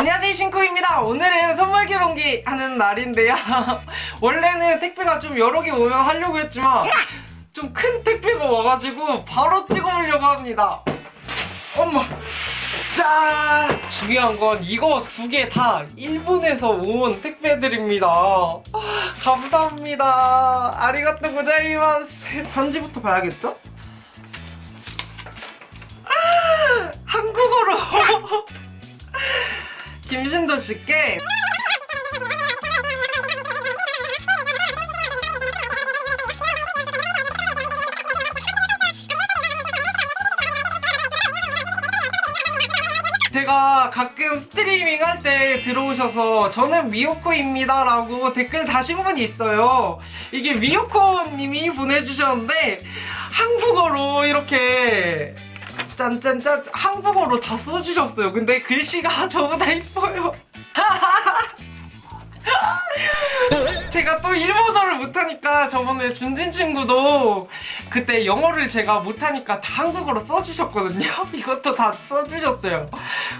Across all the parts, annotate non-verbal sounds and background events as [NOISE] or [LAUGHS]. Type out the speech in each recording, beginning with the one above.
안녕하세요 신쿠입니다. 오늘은 선물 개봉기 하는 날인데요. [LAUGHS] 원래는 택배가 좀 여러 개 오면 하려고 했지만 좀 큰 택배가 와가지고 바로 찍어 보려고 합니다. 엄마 자 중요한 건 이거 두 개 다 일본에서 온 택배들입니다. [LAUGHS] 감사합니다. 아리가또 고자이마스. 편지부터 봐야겠죠? 아, 한국어로 [LAUGHS] 김신도 씨께 제가 가끔 스트리밍 할 때 들어오셔서 저는 미호코입니다 라고 댓글 다신 분이 있어요. 이게 미호코님이 보내주셨는데 한국어로 이렇게 짠짠짠 한국어로 다 써주셨어요. 근데 글씨가 [LAUGHS] 저보다 이뻐요. [LAUGHS] 제가 또 일본어를 못하니까 저번에 준진 친구도 그때 영어를 제가 못하니까 다 한국어로 써주셨거든요. [LAUGHS] 이것도 다 써주셨어요.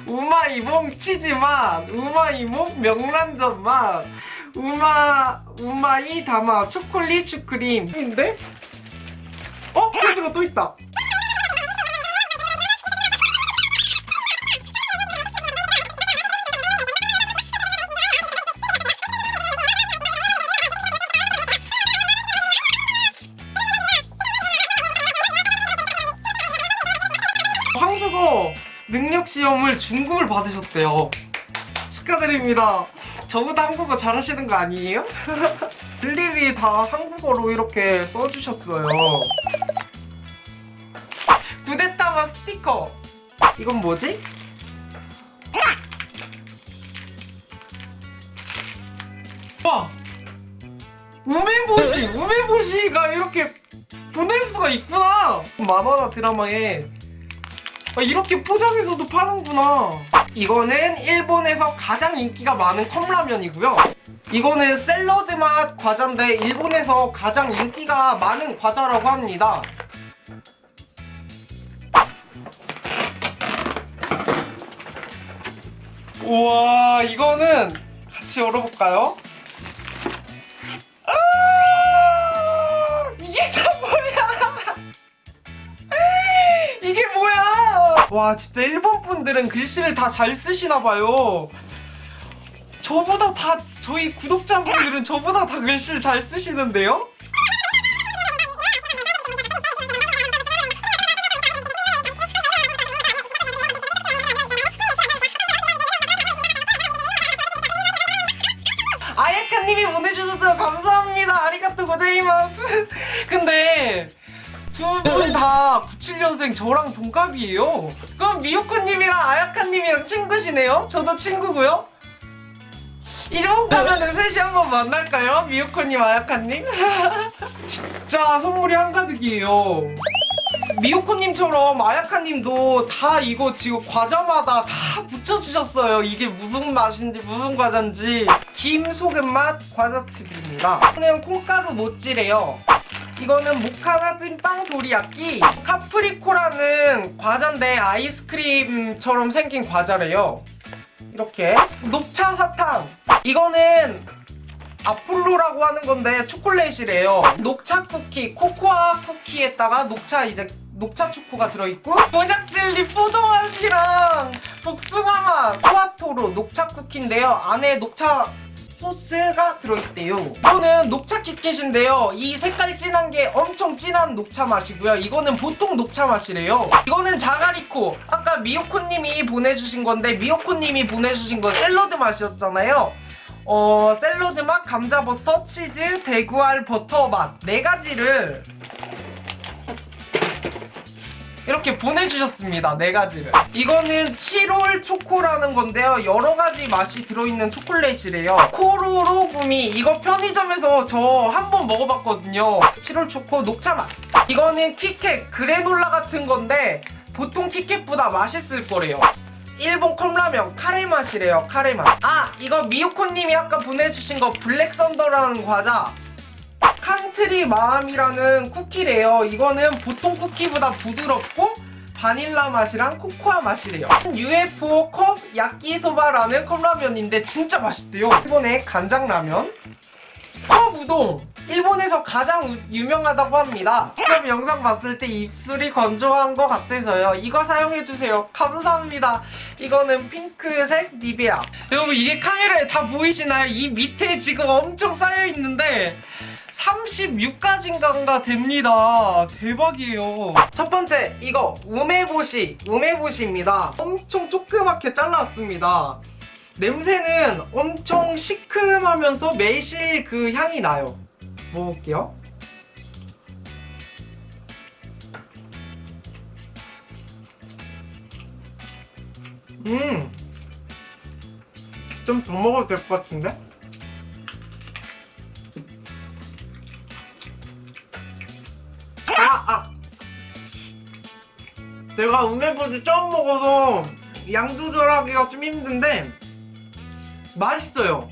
우마이몽 치즈맛 우마이몽 명란젓맛 우마 우마이 다마 초콜릿 슈크림인데? 어? 편지가 또 있다 어 능력 시험을 중급을 받으셨대요. 축하드립니다. 저보다 한국어 잘하시는 거 아니에요? [LAUGHS] 일일이 다 한국어로 이렇게 써주셨어요. 구데타마 스티커. 이건 뭐지? 와! 우메보시! 우메보시가 이렇게 보낼 수가 있구나! 만화나 드라마에 아, 이렇게 포장해서도 파는구나. 이거는 일본에서 가장 인기가 많은 컵라면이고요. 이거는 샐러드 맛 과자인데 일본에서 가장 인기가 많은 과자라고 합니다. 우와 이거는 같이 열어볼까요? 와 진짜 일본 분들은 글씨를 다 잘 쓰시나 봐요 저보다 다 저희 구독자분들은 저보다 다 글씨를 잘 쓰시는데요? 아야카님이 보내주셔서 감사합니다. 아리가또 고자이마스. 근데 두분다 97년생 저랑 동갑이에요. 그럼 미호코님이랑 아야카님이랑 친구시네요? 저도 친구고요. 일본 가면은 셋이 한번 만날까요? 미호코님, 아야카님? [LAUGHS] 진짜 선물이 한가득이에요. 미호코님처럼 아야카님도 다 이거 지금 과자마다 다 붙여주셨어요. 이게 무슨 맛인지 무슨 과자인지. 김 소금맛 과자칩입니다. 그냥 콩가루 모찌래요. 이거는 모카나 찐빵 도리야끼 카프리코라는 과자인데 아이스크림처럼 생긴 과자래요. 이렇게. 녹차 사탕. 이거는 아폴로라고 하는 건데 초콜릿이래요. 녹차 쿠키 코코아 쿠키에다가 녹차 이제 녹차 초코가 들어있고 모작젤리 포도맛이랑 복숭아맛 토마토로 녹차 쿠키인데요. 안에 녹차 소스가 들어있대요. 이거는 녹차 키캣인데요. 이 색깔 진한 게 엄청 진한 녹차 맛이고요. 이거는 보통 녹차 맛이래요. 이거는 자가리코. 아까 미호코님이 보내주신 건데 미호코님이 보내주신 건 샐러드 맛이었잖아요. 어 샐러드 맛, 감자 버터, 치즈, 대구알 버터 맛. 네 가지를 이렇게 보내주셨습니다. 네 가지를. 이거는 7월 초코라는 건데요. 여러 가지 맛이 들어있는 초콜릿이래요. 코로로 구미. 이거 편의점에서 저 한 번 먹어봤거든요. 7월 초코 녹차 맛. 이거는 키캣 그래놀라 같은 건데 보통 키캣보다 맛있을 거래요. 일본 컵라면 카레 맛이래요. 카레 맛. 아 이거 미호코님이 아까 보내주신 거 블랙 썬더라는 과자. 칸트리 마암이라는 쿠키래요. 이거는 보통 쿠키보다 부드럽고 바닐라 맛이랑 코코아 맛이래요. UFO 컵 야끼소바라는 컵라면인데 진짜 맛있대요. 일본의 간장라면 컵 우동. 일본에서 가장 우- 유명하다고 합니다. 그럼 영상 봤을 때 입술이 건조한 것 같아서요. 이거 사용해주세요. 감사합니다. 이거는 핑크색 니베아. 여러분 이게 카메라에 다 보이시나요? 이 밑에 지금 엄청 쌓여있는데 36가지인가 됩니다. 대박이에요. 첫 번째 이거 우메보시 우메보시입니다. 엄청 조그맣게 잘라왔습니다. 냄새는 엄청 시큼하면서 매실 그 향이 나요. 먹어볼게요. 음. 좀 더 먹어도 될 것 같은데? 제가 우메보지 처음 먹어서 양 조절하기가 좀 힘든데 맛있어요.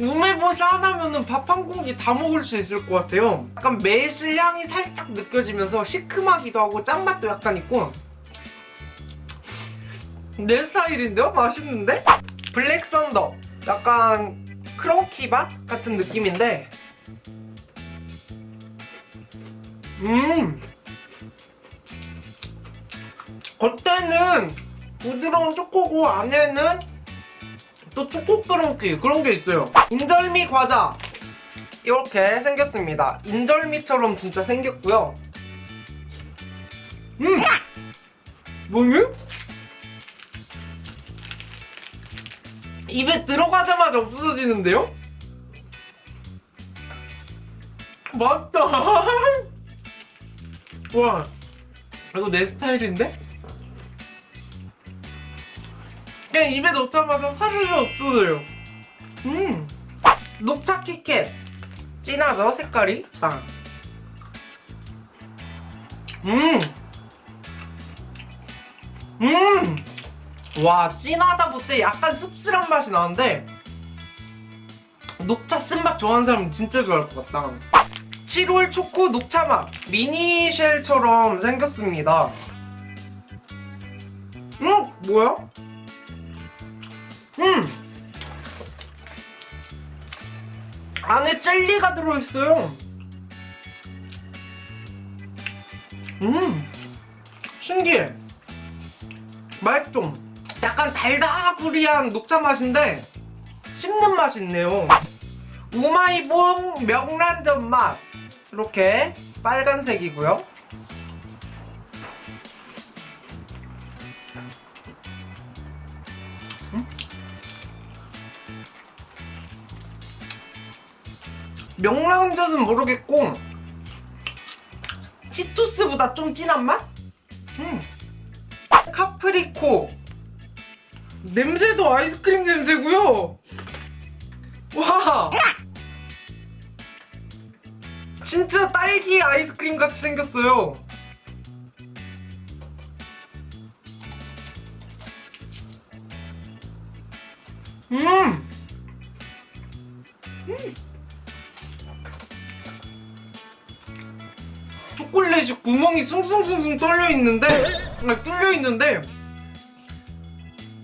우메보시 하나면은 밥 한 공기 다 먹을 수 있을 것 같아요. 약간 매실 향이 살짝 느껴지면서 시큼하기도 하고 짠맛도 약간 있고 내 스타일인데요? 맛있는데? 블랙 썬더 약간 크런키밥 같은 느낌인데 음 겉에는 부드러운 초코고 안에는 또 초코 크런키 그런 게 있어요 인절미 과자 이렇게 생겼습니다 인절미처럼 진짜 생겼고요 음 뭐니? 입에 들어가자마자 없어지는데요? 맛있다 [LAUGHS] 와 이거 내 스타일인데? 그냥 입에 넣자마자 사르르 없어져요. 음 녹차 키캣. 진하죠 색깔이? 딱 음! 음! 와 진하다 못해 약간 씁쓸한 맛이 나는데 녹차 쓴맛 좋아하는 사람은 진짜 좋아할 것 같다. 7월 초코 녹차 맛. 미니쉘처럼 생겼습니다. 음 뭐야? 음. 안에 젤리가 들어있어요. 음. 신기해. 맛좀 약간 달다구리한 녹차 맛인데 씹는 맛이 있네요. 우마이봉 명란젓 맛. 이렇게 빨간색이고요 명란젓은 모르겠고 치토스보다 좀 진한 맛? 음. 카프리코 냄새도 아이스크림 냄새고요 와 진짜 딸기 아이스크림 같이 생겼어요 음! 음! 초콜릿이 구멍이 숭숭숭숭 뚫려 있는데 아니, 뚫려 있는데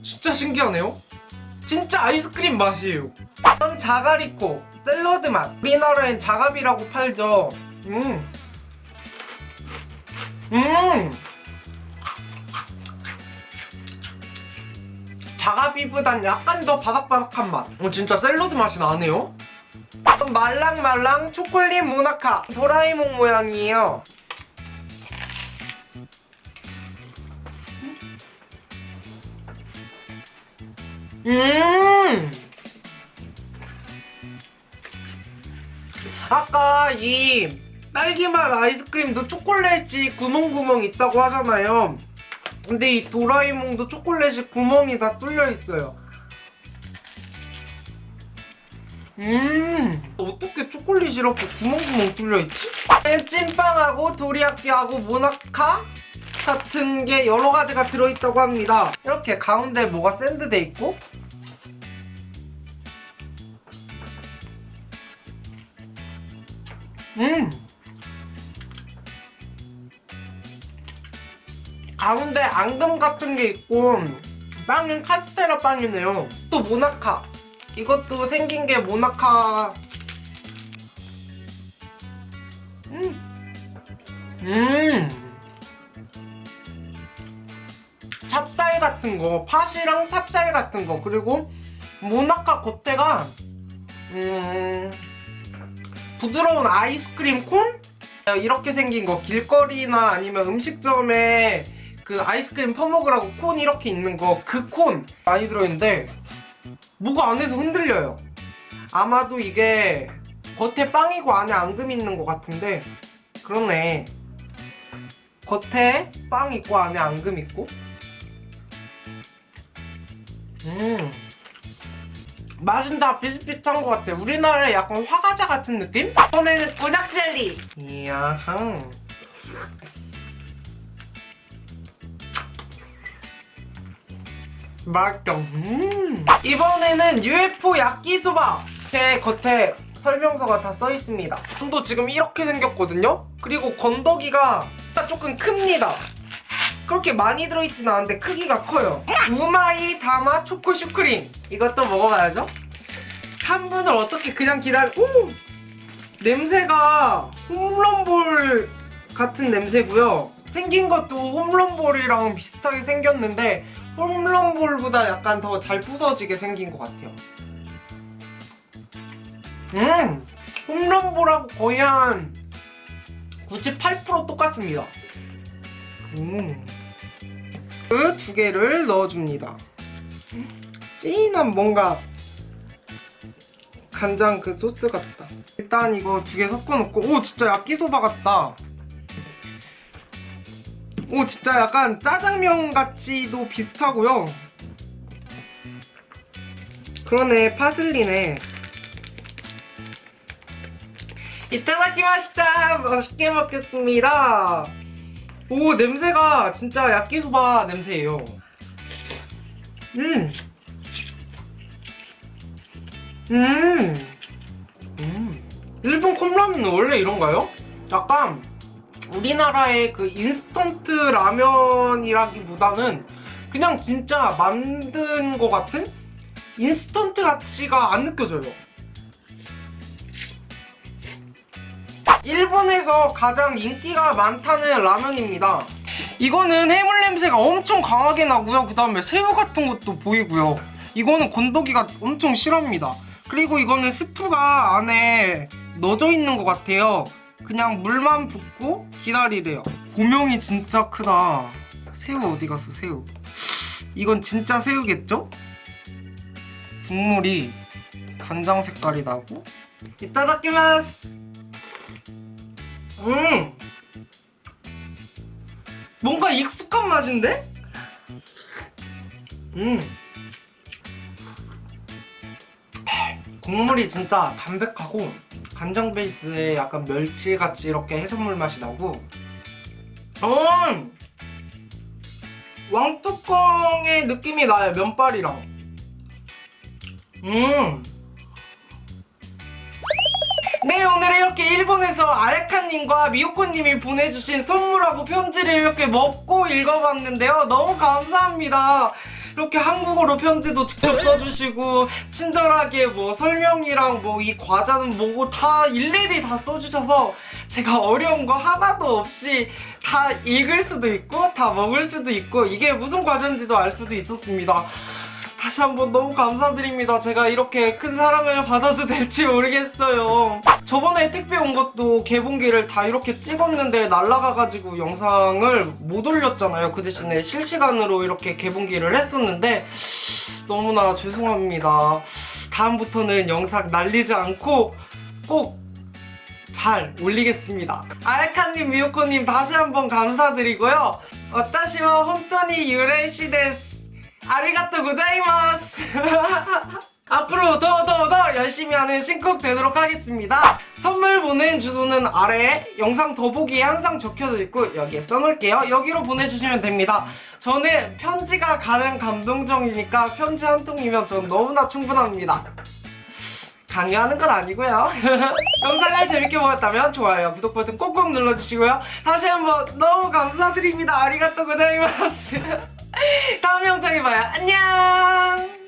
진짜 신기하네요. 진짜 아이스크림 맛이에요. 이건 자가리코 샐러드 맛. 우리나라엔 자갑이라고 팔죠. 음. 음. 자가비보단 약간 더 바삭바삭한 맛. 어, 진짜 샐러드 맛이 나네요. 말랑말랑 초콜릿 모나카 도라에몽 모양이에요 음. 아까 이 딸기맛 아이스크림도 초콜릿이 구멍구멍 있다고 하잖아요. 근데 이 도라에몽도 초콜릿이 구멍이 다 뚫려 있어요. 음. 어떻게 초콜릿이 이렇게 구멍구멍 뚫려 있지? 찐빵하고 도리야끼하고 모나카 같은 게 여러 가지가 들어있다고 합니다. 이렇게 가운데 뭐가 샌드돼 있고 음 가운데 앙금 같은 게 있고 빵은 카스테라 빵이네요. 또 모나카. 이것도 생긴 게 모나카. 음. 음. 찹쌀 같은 거, 팥이랑 찹쌀 같은 거, 그리고 모나카 겉에가 음, 부드러운 아이스크림 콘? 이렇게 생긴 거 길거리나 아니면 음식점에 그 아이스크림 퍼먹으라고 콘 이렇게 있는 거 그 콘 많이 들어있는데 뭐가 안에서 흔들려요. 아마도 이게 겉에 빵이고 안에 앙금 있는 것 같은데 그러네. 겉에 빵 있고 안에 앙금 있고. 음 맛은 다 비슷비슷한 것 같아. 우리나라의 약간 화과자 같은 느낌? 이번에는 곤약 젤리. 이야. 맛있다. 음. 이번에는 UFO 야끼소바. 제 겉에 설명서가 다 써 있습니다. 도 지금 이렇게 생겼거든요. 그리고 건더기가 딱 조금 큽니다. 그렇게 많이 들어있진 않은데 크기가 커요. 우마이 다마 초코 슈크림. 이것도 먹어봐야죠. 한 분을 어떻게 그냥 기다려 오! 냄새가 홈런볼 같은 냄새고요. 생긴 것도 홈런볼이랑 비슷하게 생겼는데 홈런볼보다 약간 더 잘 부서지게 생긴 것 같아요. 음! 홈런볼하고 거의 한 98% 똑같습니다 음. 그 두 개를 넣어줍니다. 진한 뭔가 간장 그 소스 같다. 일단 이거 두 개 섞어놓고 오 진짜 야끼소바 같다. 오 진짜 약간 짜장면 같이도 비슷하고요. 그러네 파슬리네. 이따다키마시다 맛있게 먹겠습니다. 오 냄새가 진짜 야끼소바 냄새예요 음. 음. 음. 일본 컵라면은 원래 이런가요? 약간 우리나라의 그 인스턴트 라면이라기보다는 그냥 진짜 만든 것 같은 인스턴트 같지가 안 느껴져요 일본에서 가장 인기가 많다는 라면입니다. 이거는 해물 냄새가 엄청 강하게 나고요. 그 다음에 새우 같은 것도 보이고요. 이거는 건더기가 엄청 실합니다. 그리고 이거는 스프가 안에 넣어져 있는 것 같아요. 그냥 물만 붓고 기다리래요. 고명이 진짜 크다. 새우 어디 갔어 새우? 이건 진짜 새우겠죠? 국물이 간장 색깔이 나고. 이따다키마스 음. 뭔가 익숙한 맛인데? 음. 국물이 진짜 담백하고 간장 베이스에 약간 멸치같이 이렇게 해산물 맛이 나고. 음. 왕뚜껑의 느낌이 나요 면발이랑. 음 네 오늘 이렇게 일본에서 아야카님과 미호코님이 보내주신 선물하고 편지를 이렇게 먹고 읽어봤는데요. 너무 감사합니다. 이렇게 한국어로 편지도 직접 써주시고 친절하게 뭐 설명이랑 뭐 이 과자는 뭐고 다 일일이 다 써주셔서 제가 어려운 거 하나도 없이 다 읽을 수도 있고 다 먹을 수도 있고 이게 무슨 과자인지도 알 수도 있었습니다 다시 한번 너무 감사드립니다. 제가 이렇게 큰 사랑을 받아도 될지 모르겠어요. 저번에 택배 온 것도 개봉기를 다 이렇게 찍었는데 날라가가지고 영상을 못 올렸잖아요. 그 대신에 실시간으로 이렇게 개봉기를 했었는데 너무나 죄송합니다. 다음부터는 영상 날리지 않고 꼭 잘 올리겠습니다. 알카님, 미호코님 다시 한번 감사드리고요. 데스. 아리가또 고자이마스 [LAUGHS] 앞으로 더 더 더 열심히 하는 신쿡 되도록 하겠습니다 선물 보낸 주소는 아래 영상 더보기에 항상 적혀져 있고 여기에 써놓을게요 여기로 보내주시면 됩니다 저는 편지가 가장 감동적이니까 편지 한 통이면 전 너무나 충분합니다 강요하는 건 아니고요. [LAUGHS] 영상을 재밌게 보셨다면 좋아요, 구독 버튼 꼭꼭 눌러주시고요. 다시 한번 너무 감사드립니다. 아리가또 고자이마스. [LAUGHS] 다음 영상에 봐요. 안녕.